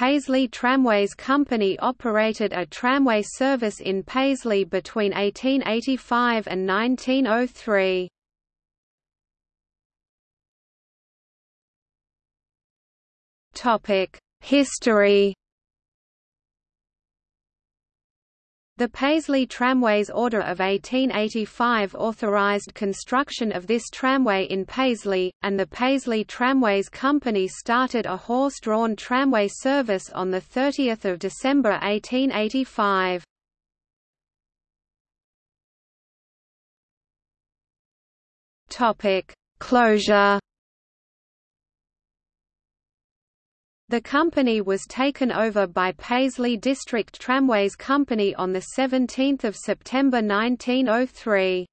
Paisley Tramways Company operated a tramway service in Paisley between 1885 and 1903. History The Paisley Tramways Order of 1885 authorized construction of this tramway in Paisley, and the Paisley Tramways Company started a horse-drawn tramway service on 30 December 1885. Closure The company was taken over by Paisley District Tramways Company on 17 September 1903.